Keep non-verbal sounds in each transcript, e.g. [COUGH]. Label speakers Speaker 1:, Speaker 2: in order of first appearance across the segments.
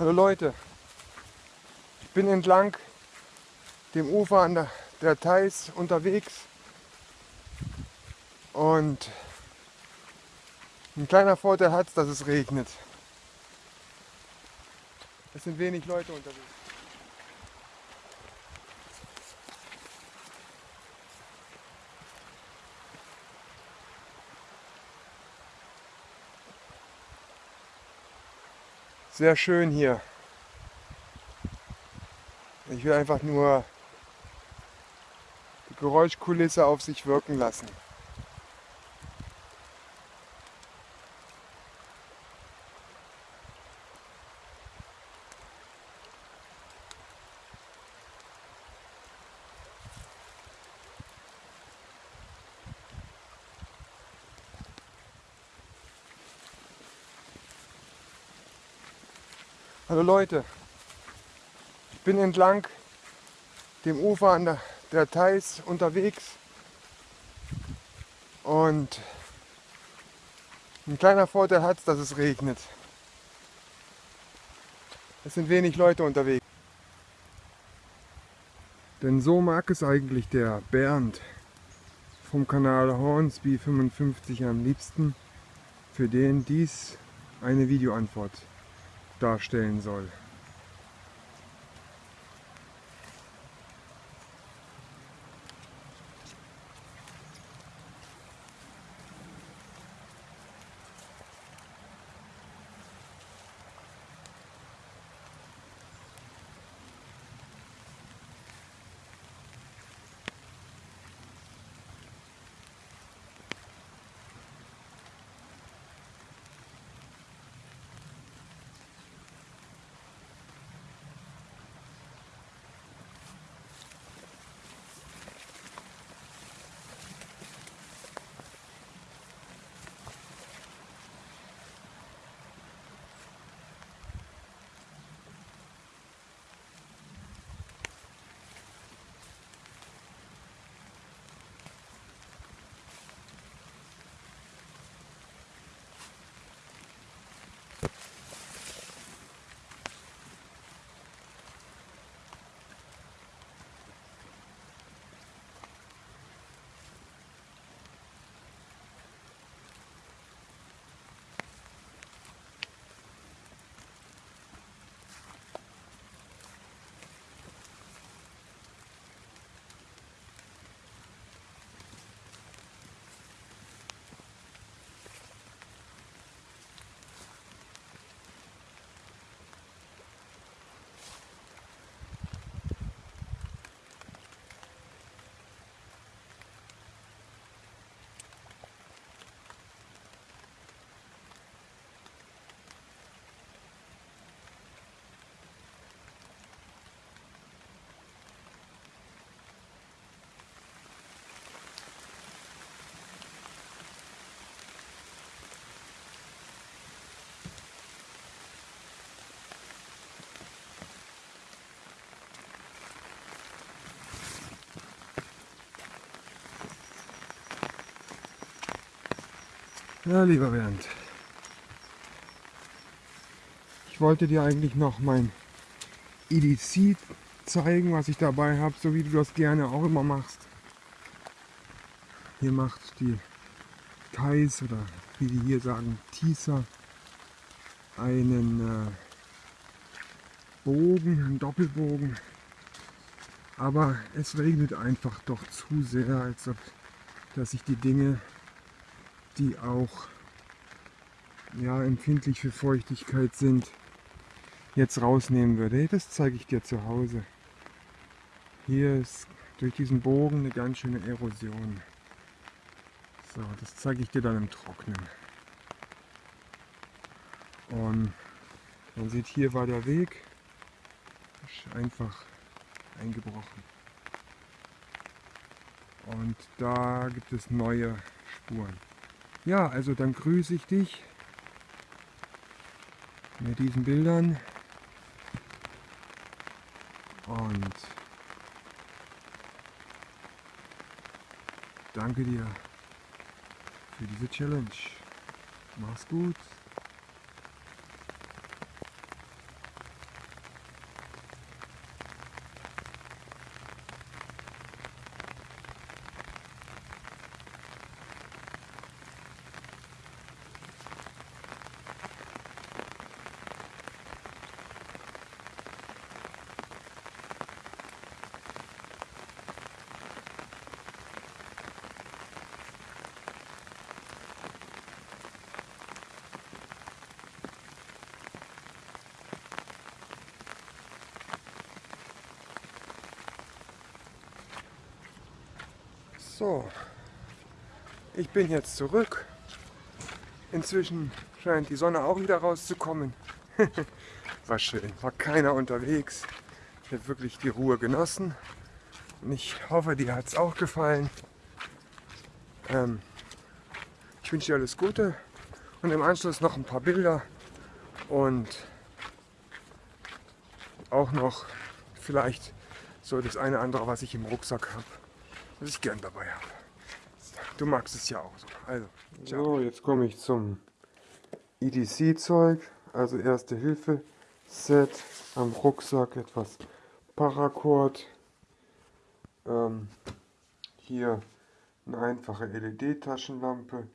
Speaker 1: Hallo Leute, ich bin entlang dem Ufer an der, der Theiß unterwegs und ein kleiner Vorteil hat es, dass es regnet. Es sind wenig Leute unterwegs. Sehr schön hier. Ich will einfach nur die Geräuschkulisse auf sich wirken lassen. Hallo Leute, ich bin entlang dem Ufer an der, der Theiß unterwegs und ein kleiner Vorteil hat es, dass es regnet. Es sind wenig Leute unterwegs. Denn so mag es eigentlich der Bernd vom Kanal Hornsby 55 am liebsten, für den dies eine Videoantwort darstellen soll. Ja, lieber Bernd. Ich wollte dir eigentlich noch mein EDC zeigen, was ich dabei habe, so wie du das gerne auch immer machst. Hier macht die Thais oder wie die hier sagen, Tisa einen äh, Bogen, einen Doppelbogen. Aber es regnet einfach doch zu sehr, als ob dass ich die Dinge die auch ja, empfindlich für Feuchtigkeit sind, jetzt rausnehmen würde. Das zeige ich dir zu Hause. Hier ist durch diesen Bogen eine ganz schöne Erosion. So, das zeige ich dir dann im Trocknen. Und man sieht, hier war der Weg einfach eingebrochen. Und da gibt es neue Spuren. Ja, also dann grüße ich dich mit diesen Bildern und danke dir für diese Challenge. Mach's gut. So, ich bin jetzt zurück. Inzwischen scheint die Sonne auch wieder rauszukommen. [LAUGHS] war schön, war keiner unterwegs. Ich habe wirklich die Ruhe genossen. Und ich hoffe, dir hat es auch gefallen. Ähm, ich wünsche dir alles Gute und im Anschluss noch ein paar Bilder und auch noch vielleicht so das eine andere, was ich im Rucksack habe, was ich gern dabei habe. Du magst es ja auch so. Also, so, jetzt komme ich zum EDC-Zeug, also Erste Hilfe Set am Rucksack, etwas Paracord. Ähm, hier eine einfache LED-Taschenlampe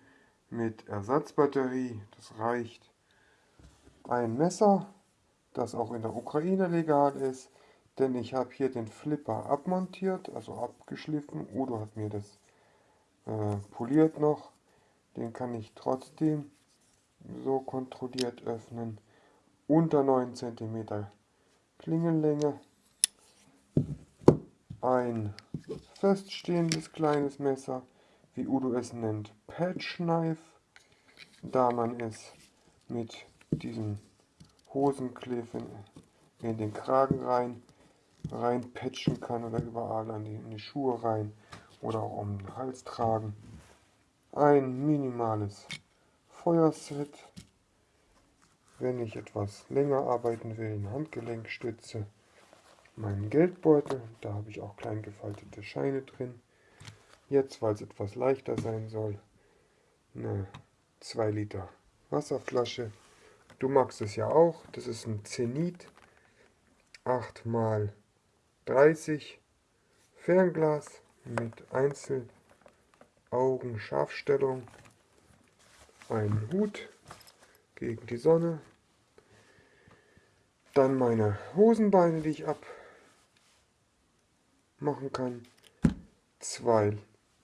Speaker 1: mit Ersatzbatterie, das reicht. Ein Messer, das auch in der Ukraine legal ist, denn ich habe hier den Flipper abmontiert, also abgeschliffen. Udo hat mir das äh, poliert noch. Den kann ich trotzdem so kontrolliert öffnen. Unter 9 cm Klingenlänge. Ein feststehendes kleines Messer, wie Udo es nennt, Patch Knife, da man es mit diesem Hosenkliff in den Kragen rein reinpatchen kann oder überall an die, in die Schuhe rein oder auch um den Hals tragen. Ein minimales Feuerset, wenn ich etwas länger arbeiten will, eine Handgelenkstütze, meinen Geldbeutel, da habe ich auch klein gefaltete Scheine drin. Jetzt, weil es etwas leichter sein soll, eine 2 Liter Wasserflasche. Du magst es ja auch, das ist ein Zenit 8 mal 30 Fernglas mit Einzelaugenscharfstellung, ein Hut gegen die Sonne, dann meine Hosenbeine, die ich abmachen kann, zwei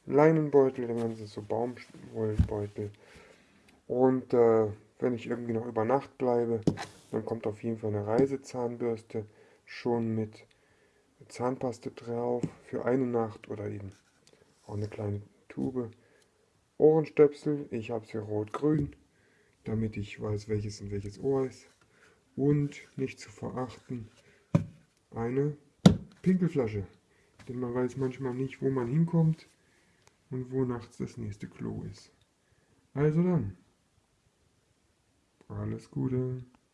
Speaker 1: Leinenbeutel, wenn man so Baumwollbeutel. Und äh, wenn ich irgendwie noch über Nacht bleibe, dann kommt auf jeden Fall eine Reisezahnbürste schon mit Zahnpaste drauf für eine Nacht oder eben auch eine kleine Tube. Ohrenstöpsel, ich habe sie rot-grün, damit ich weiß, welches in welches Ohr ist. Und nicht zu verachten, eine Pinkelflasche. Denn man weiß manchmal nicht, wo man hinkommt und wo nachts das nächste Klo ist. Also dann, alles Gute.